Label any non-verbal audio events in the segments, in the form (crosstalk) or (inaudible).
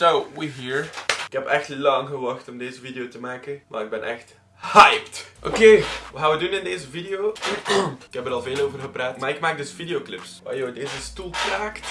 So, we here. Ik heb echt lang gewacht om deze video te maken, maar ik ben echt hyped. Oké, wat gaan we doen in deze video? (clears throat) ik heb er al veel over gepraat, maar ik maak dus videoclips. Oh joh, deze stoel kraakt.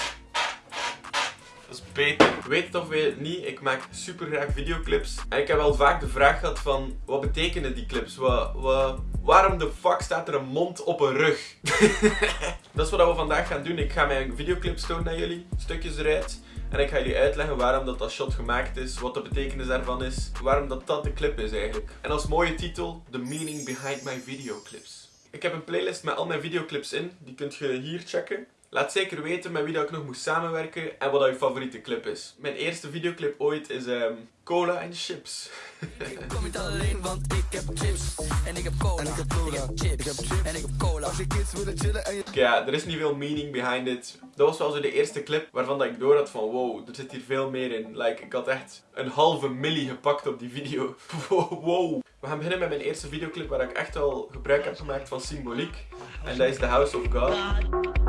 Dat is beter. Weet het of weet het niet, ik maak super graag videoclips. En ik heb wel vaak de vraag gehad van, wat betekenen die clips? Wat, waarom de fuck staat er een mond op een rug? (laughs) dat is wat we vandaag gaan doen. Ik ga mijn videoclips tonen naar jullie, stukjes eruit. En ik ga jullie uitleggen waarom dat, dat shot gemaakt is, wat de betekenis daarvan is, waarom dat dat de clip is eigenlijk. En als mooie titel, The Meaning Behind My Videoclips. Ik heb een playlist met al mijn videoclips in, die kunt je hier checken. Laat zeker weten met wie dat ik nog moest samenwerken en wat dat je favoriete clip is. Mijn eerste videoclip ooit is um, Cola en Chips. ik kom niet alleen, want ik heb chips. En ik heb cola. En ik heb cola. Ik heb chips. Ik heb chips. En ik heb cola. Als je kids willen chillen en je... Ja, er is niet veel meaning behind it. Dat was wel zo de eerste clip waarvan dat ik door had van wow, er zit hier veel meer in. Like, ik had echt een halve milli gepakt op die video. (laughs) wow. We gaan beginnen met mijn eerste videoclip waar ik echt al gebruik heb gemaakt van symboliek. En dat is The House of God.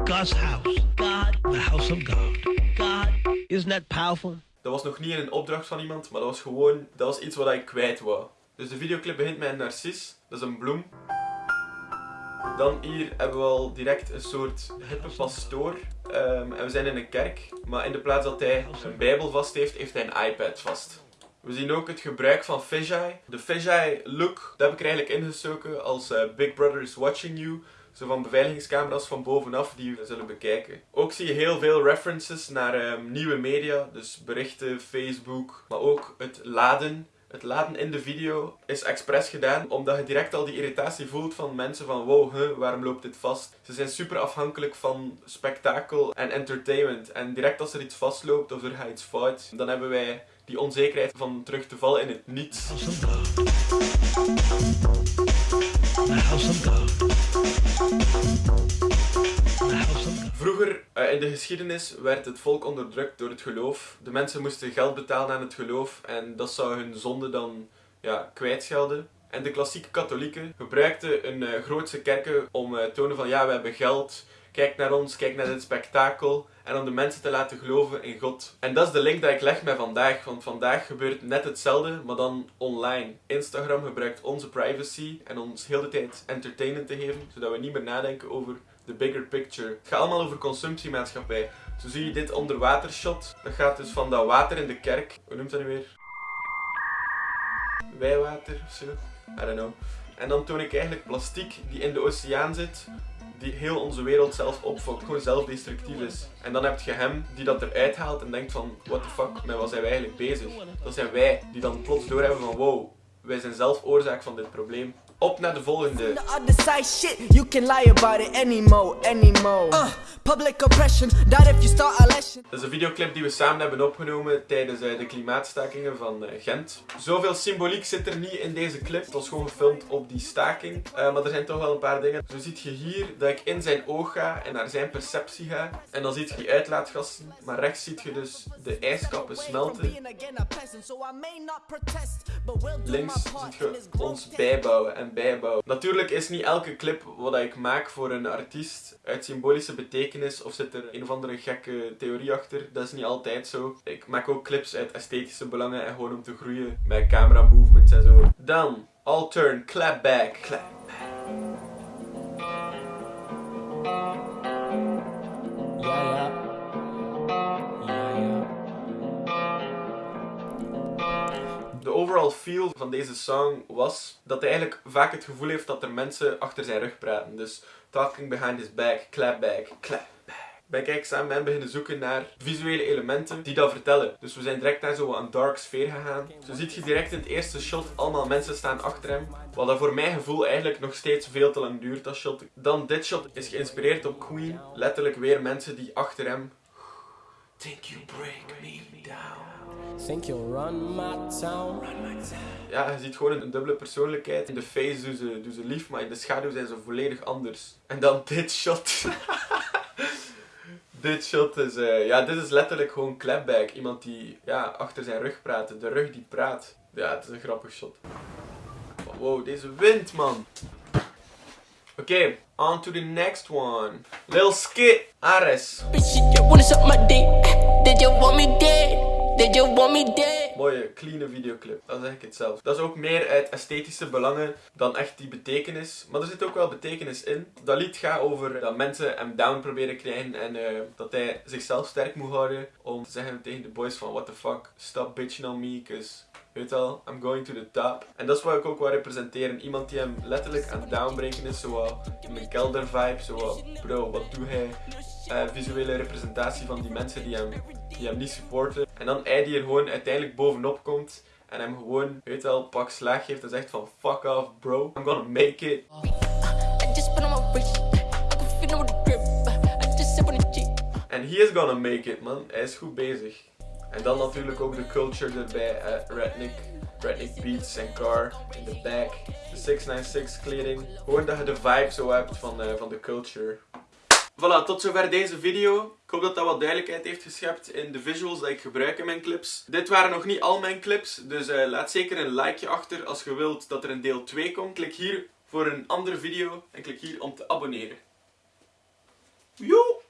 God's house. God. The house of God. God. Isn't that powerful? Dat was nog niet in een opdracht van iemand, maar dat was gewoon, dat was iets wat ik kwijt wou. Dus de videoclip begint met een narcis, dat is een bloem. Dan hier hebben we al direct een soort hippe pastoor. Um, en we zijn in een kerk, maar in de plaats dat hij een bijbel vast heeft, heeft hij een iPad vast. We zien ook het gebruik van fisheye. De fisheye look, dat heb ik er eigenlijk ingestoken als uh, Big Brother is watching you. Zo van beveiligingscamera's van bovenaf die we zullen bekijken. Ook zie je heel veel references naar um, nieuwe media. Dus berichten, Facebook. Maar ook het laden. Het laden in de video is expres gedaan omdat je direct al die irritatie voelt van mensen van wow, huh, waarom loopt dit vast? Ze zijn super afhankelijk van spektakel en entertainment. En direct als er iets vastloopt of er gaat iets fout, dan hebben wij die onzekerheid van terug te vallen in het niets. Vroeger uh, in de geschiedenis werd het volk onderdrukt door het geloof. De mensen moesten geld betalen aan het geloof en dat zou hun zonde dan ja, kwijtschelden. En de klassieke katholieken gebruikten een uh, grootse kerken om uh, te tonen van ja, we hebben geld, kijk naar ons, kijk naar dit spektakel. En om de mensen te laten geloven in God. En dat is de link dat ik leg met vandaag. Want vandaag gebeurt net hetzelfde, maar dan online. Instagram gebruikt onze privacy en ons heel de tijd entertainment te geven. Zodat we niet meer nadenken over de bigger picture. Het gaat allemaal over consumptiemaatschappij. Zo zie je dit onderwatershot. Dat gaat dus van dat water in de kerk. Hoe noemt dat nu weer? Wijwater of zo? I don't know. En dan toon ik eigenlijk plastiek die in de oceaan zit die heel onze wereld zelf opfokt, gewoon zelfdestructief is. En dan heb je hem die dat eruit haalt en denkt van, what the fuck, met wat zijn wij eigenlijk bezig? Dat zijn wij die dan plots doorhebben van, wow, wij zijn zelf oorzaak van dit probleem. Op naar de volgende. Dat is een videoclip die we samen hebben opgenomen tijdens uh, de klimaatstakingen van uh, Gent. Zoveel symboliek zit er niet in deze clip. Het was gewoon gefilmd op die staking. Uh, maar er zijn toch wel een paar dingen. Zo ziet je hier dat ik in zijn oog ga en naar zijn perceptie ga. En dan ziet je die uitlaatgassen. Maar rechts ziet je dus de ijskappen smelten. Links ziet je ons bijbouwen en bijbouwen. Natuurlijk is niet elke clip wat ik maak voor een artiest uit symbolische betekenis of zit er een of andere gekke theorie achter. Dat is niet altijd zo. Ik maak ook clips uit esthetische belangen en gewoon om te groeien met camera movements en zo. Dan, all turn, clap back. Clap feel van deze song was dat hij eigenlijk vaak het gevoel heeft dat er mensen achter zijn rug praten. Dus talking behind his back, clap back, clap back. Bij Kijk samen ben beginnen zoeken naar visuele elementen die dat vertellen. Dus we zijn direct naar zo'n dark sfeer gegaan. Zo ziet je direct in het eerste shot allemaal mensen staan achter hem. Wat dat voor mijn gevoel eigenlijk nog steeds veel te lang duurt, dat shot. Dan dit shot is geïnspireerd op Queen. Letterlijk weer mensen die achter hem... Think you break me down. Think you'll run my town. Ja, je ziet gewoon een dubbele persoonlijkheid. In de face doen ze, doen ze lief, maar in de schaduw zijn ze volledig anders. En dan (laughs) dit shot. (laughs) dit shot is, uh, ja, dit is letterlijk gewoon clapback. Iemand die ja, achter zijn rug praat. De rug die praat. Ja, het is een grappig shot. Wow, deze wind, man. Oké, okay, on to the next one. Lil Skit, Ares. Did you want me dead? They just want me dead. Mooie, clean videoclip. Dat zeg ik het zelf. Dat is ook meer uit esthetische belangen dan echt die betekenis. Maar er zit ook wel betekenis in. Dat lied gaat over dat mensen hem down proberen krijgen en eh, dat hij zichzelf sterk moet houden om te zeggen tegen de boys van what the fuck, stop bitching on me, cause Weet al, I'm going to the top. En dat is wat ik ook wil representeren. Iemand die hem letterlijk aan het downbreken is. Zo in een kelder vibe. Zo bro, wat doe hij? Uh, visuele representatie van die mensen die hem, die hem niet supporten. En dan hij die er gewoon uiteindelijk bovenop komt. En hem gewoon, weet wel, pak slag geeft en zegt van fuck off bro. I'm gonna make it. En he is gonna make it man. Hij is goed bezig. En dan natuurlijk ook de culture erbij. Uh, Redneck, Redneck Beats en Car in de back. De 696 kleding. Gewoon dat je de vibe zo hebt van, uh, van de culture. Voilà, tot zover deze video. Ik hoop dat dat wat duidelijkheid heeft geschept in de visuals die ik gebruik in mijn clips. Dit waren nog niet al mijn clips, dus uh, laat zeker een likeje achter als je wilt dat er een deel 2 komt. Klik hier voor een andere video en klik hier om te abonneren. Joe!